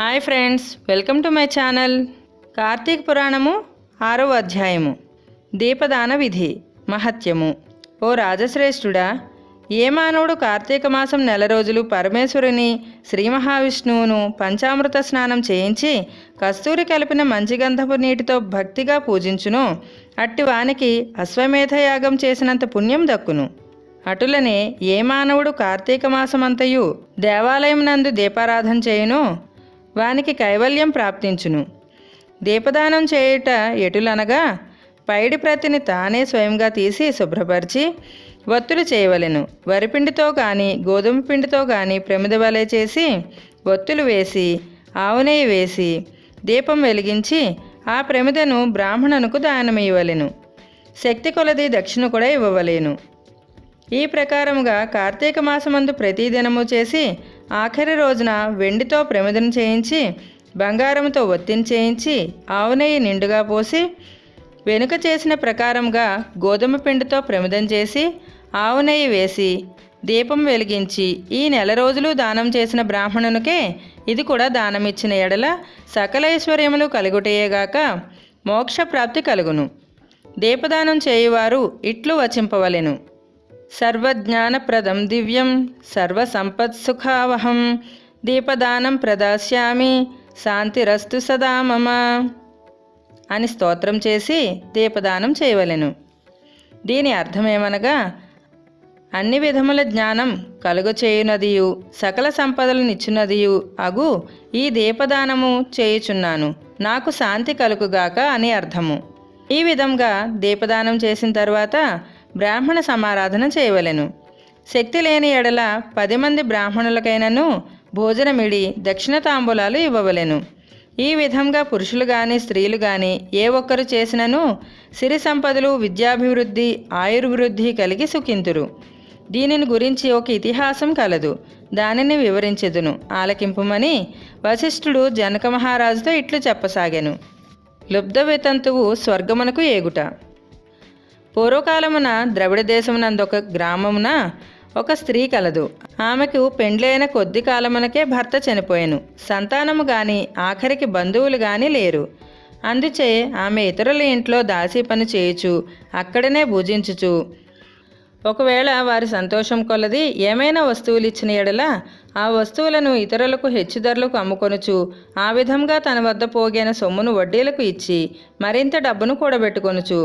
Hi friends welcome to my channel. Karthika పురాణము ఆరవ అధ్యాయము. దీపదాన విధి మహత్యము. ఓ రాజశ్రేష్ఠుడా ఏ మానవుడు కార్తీక మాసం నెల రోజులు పరమేశ్వరుని శ్రీ మహావిష్ణువును పంచామృత స్నానం చేయించి కస్తూరి కలిపిన మంచి గంధపు నీటితో భక్తిగా పూజించును. అట్టి వానికి అశ్వమేధయాగం చేసినంత పుణ్యం దక్కును. అటులనే ఏ మానవుడు కార్తీక మాసమంతయు దేవాలయం నందు దీపారాధన చేయునో? వానికి కైవల్యం ప్రాప్తించును. దీపదానం చేయుట ఎటులనగా పైడి ప్రతిని తానే స్వయంగా తీసి శుభ్రపరిచి ఒత్తులు చేయవలెను. వరిపిండితో కానీ గోధుమ పిండితో కానీ ప్రమిద వలె చేసి ఒత్తులు వేసి ఆవునేయి వేసి దీపం వెలిగించి ఆ ప్రమిదను బ్రాహ్మణునకు దానమియ్యవలెను. శక్తి కొలది దక్షిణ కూడా ఇవ్వవలేను. ఈ ప్రకారముగా కార్తీక మాసమందు ప్రతిదినము చేసి ఆఖరి రోజున వెండితో ప్రమిదను చేయించి బంగారంతో ఒత్తిని చేయించి ఆవు నెయ్యి నిండుగా పోసి వెనుక చేసిన ప్రకారంగా గోధుమ పిండితో ప్రమిదం చేసి ఆవు నెయ్యి వేసి దీపం వెలిగించి ఈ నెల రోజులు దానం చేసిన బ్రాహ్మణునికే ఇది కూడా దానమిచ్చిన ఎడల సకల ఐశ్వర్యములు కలుగుటయేగాక మోక్ష ప్రాప్తి కలుగును. దీపదానం చేయువారు ఇట్లు వచింపవలెను. సర్వజ్ఞానప్రదం దివ్యం సర్వసంపత్సుఖావహం. దీపదానం ప్రదాస్యామి. శాంతిరస్తు సదా మమ అని స్తోత్రం చేసి దీపదానం చేయవలెను. దీని అర్థమేమనగా అన్ని విధముల జ్ఞానం కలుగచేయునదియు సకల సంపదలనిచ్చునదియు అగు ఈ దీపదానము చేయుచున్నాను. నాకు శాంతి కలుగుగాక అని అర్థము. ఈ విధంగా దీపదానం చేసిన తర్వాత బ్రాహ్మణ సమారాధన చేయవలెను. శక్తి లేని ఎడల పది మంది బ్రాహ్మణులకైనను భోజనమిడి దక్షిణ తాంబూలాలు ఇవ్వవలెను. ఈ విధంగా పురుషులు గాని స్త్రీలు గాని ఏ ఒక్కరు చేసినను సిరి సంపదలు విద్యాభివృద్ధి ఆయుర్వృద్ధి కలిగి సుఖింతురు. దీనిని గురించి ఒక ఇతిహాసం కలదు. దానిని వివరించెదును. ఆలకింపుమని వశిష్ఠుడు జనక మహారాజుతో ఇట్లు చెప్పసాగాను. లుబ్ధ వితంతువు స్వర్గమునకు ఏగుట. పూర్వకాలమున ద్రవిడ దేశమునందొక గ్రామమున ఒక స్త్రీ కలదు. ఆమెకు పెండ్లైన కొద్ది కాలమునకే భర్త చనిపోయాను. సంతానము గాని ఆఖరికి బంధువులు గాని లేరు. అందుచే ఆమె ఇతరుల ఇంట్లో దాసీ పని చేయుచు అక్కడనే భుజించుచు ఒకవేళ వారి సంతోషం కొలది ఏమైనా వస్తువులు ఇచ్చిన ఎడల ఆ వస్తువులను ఇతరులకు హెచ్చు ధరలకు అమ్ముకొనుచు ఆ విధంగా తన వద్ద పోగైన సొమ్మును వడ్డీలకు ఇచ్చి మరింత డబ్బును కూడబెట్టుకొనుచు.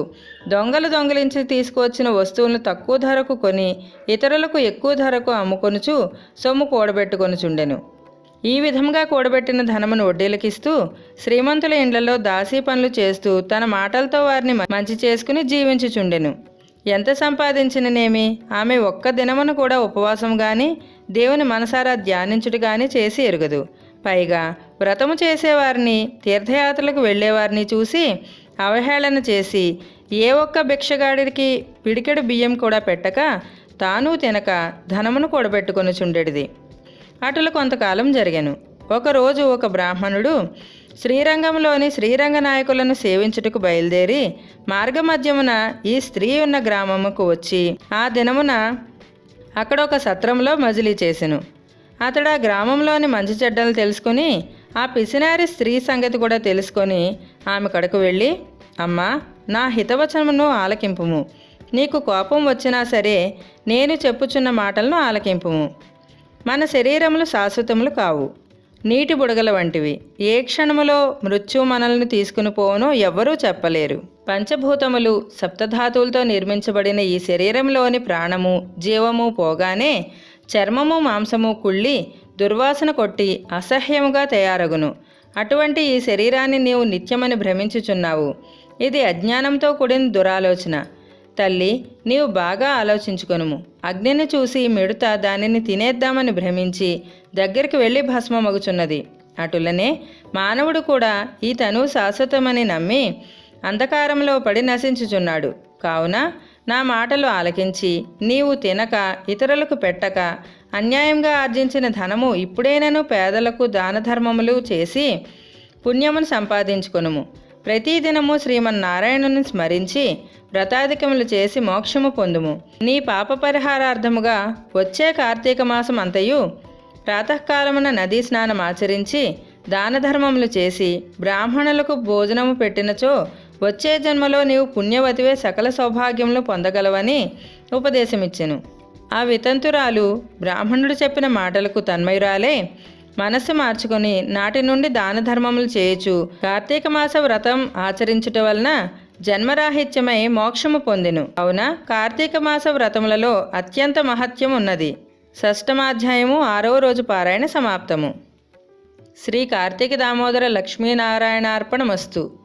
దొంగలు దొంగలించి తీసుకువచ్చిన వస్తువులను తక్కువ ధరకు కొని ఇతరులకు ఎక్కువ ధరకు అమ్ముకొనుచు సొమ్ము కూడబెట్టుకొనుచుండెను. ఈ విధంగా కూడబెట్టిన ధనమును వడ్డీలకిస్తూ శ్రీమంతుల ఇండ్లలో దాసీ పనులు చేస్తూ తన మాటలతో వారిని మంచి చేసుకుని జీవించుచుండెను. ఎంత సంపాదించిననేమి? ఆమె ఒక్క దినమును కూడా ఉపవాసం గాని దేవుని మనసారా ధ్యానించుడు గాని చేసి ఎరుగదు. పైగా వ్రతము చేసేవారిని తీర్థయాత్రలకు వెళ్ళేవారిని చూసి అవహేళన చేసి ఏ ఒక్క భిక్షగాడికి పిడికెడు బియ్యం కూడా పెట్టక తాను తినక ధనమును కూడబెట్టుకొని చుండెడిది అటులు కొంతకాలం జరిగాను. ఒకరోజు ఒక బ్రాహ్మణుడు శ్రీరంగంలోని శ్రీరంగ నాయకులను సేవించుటకు బయలుదేరి మార్గమధ్యమున ఈ స్త్రీ ఉన్న గ్రామముకు వచ్చి ఆ దినమున అక్కడ ఒక సత్రంలో మజిలీ చేసెను. అతడు ఆ గ్రామంలోని మంచి చెడ్డలు తెలుసుకుని ఆ పిసినారి స్త్రీ సంగతి కూడా తెలుసుకొని ఆమె కడకు వెళ్ళి అమ్మా నా హితవచనమును ఆలకింపుము. నీకు కోపం వచ్చినా సరే నేను చెప్పుచున్న మాటలను ఆలకింపుము. మన శరీరములు శాశ్వతములు కావు. నీటి బుడగల వంటివి. ఏ క్షణములో మృత్యు మనల్ని తీసుకుని పోవనో ఎవ్వరూ చెప్పలేరు. పంచభూతములు సప్తధాతువులతో నిర్మించబడిన ఈ శరీరంలోని ప్రాణము జీవము పోగానే చర్మము మాంసము కుళ్ళి దుర్వాసన కొట్టి అసహ్యముగా తయారగును. అటువంటి ఈ శరీరాన్ని నీవు నిత్యమని భ్రమించుచున్నావు. ఇది అజ్ఞానంతో కూడిన దురాలోచన. తల్లి నీవు బాగా ఆలోచించుకొనుము. అగ్నిని చూసి మిడత దానిని తినేద్దామని భ్రమించి దగ్గరికి వెళ్ళి భస్మమగుచున్నది. అటులనే మానవుడు కూడా ఈ తను శాశ్వతమని నమ్మి అంధకారంలో పడి నశించుచున్నాడు. కావున నా మాటలు ఆలకించి నీవు తినక ఇతరులకు పెట్టక అన్యాయంగా ఆర్జించిన ధనము ఇప్పుడైనను పేదలకు దాన ధర్మములు చేసి పుణ్యమును సంపాదించుకొనుము. ప్రతిదినము శ్రీమన్నారాయణుని స్మరించి వ్రతాధికములు చేసి మోక్షము పొందుము. నీ పాప పరిహారార్థముగా వచ్చే కార్తీక మాసం అంతయు ప్రాతకాలమున నదీ స్నానం ఆచరించి దాన ధర్మములు చేసి బ్రాహ్మణులకు భోజనము పెట్టినచో వచ్చే జన్మలో నీవు పుణ్యవతివే సకల సౌభాగ్యములు పొందగలవని ఉపదేశమిచ్చెను. ఆ వితంతురాలు బ్రాహ్మణుడు చెప్పిన మాటలకు తన్మయురాలే మనస్సు మార్చుకొని నాటి నుండి దాన ధర్మములు చేయొచ్చు కార్తీక మాస వ్రతం ఆచరించుట వలన జన్మరాహిత్యమై మోక్షము పొందెను. అవున? కార్తీక మాస వ్రతములలో అత్యంత మహత్యం ఉన్నది షష్టమాధ్యాయము ఆరవ రోజు పారాయణ సమాప్తము. శ్రీ కార్తీక దామోదర లక్ష్మీనారాయణార్పణమస్తు.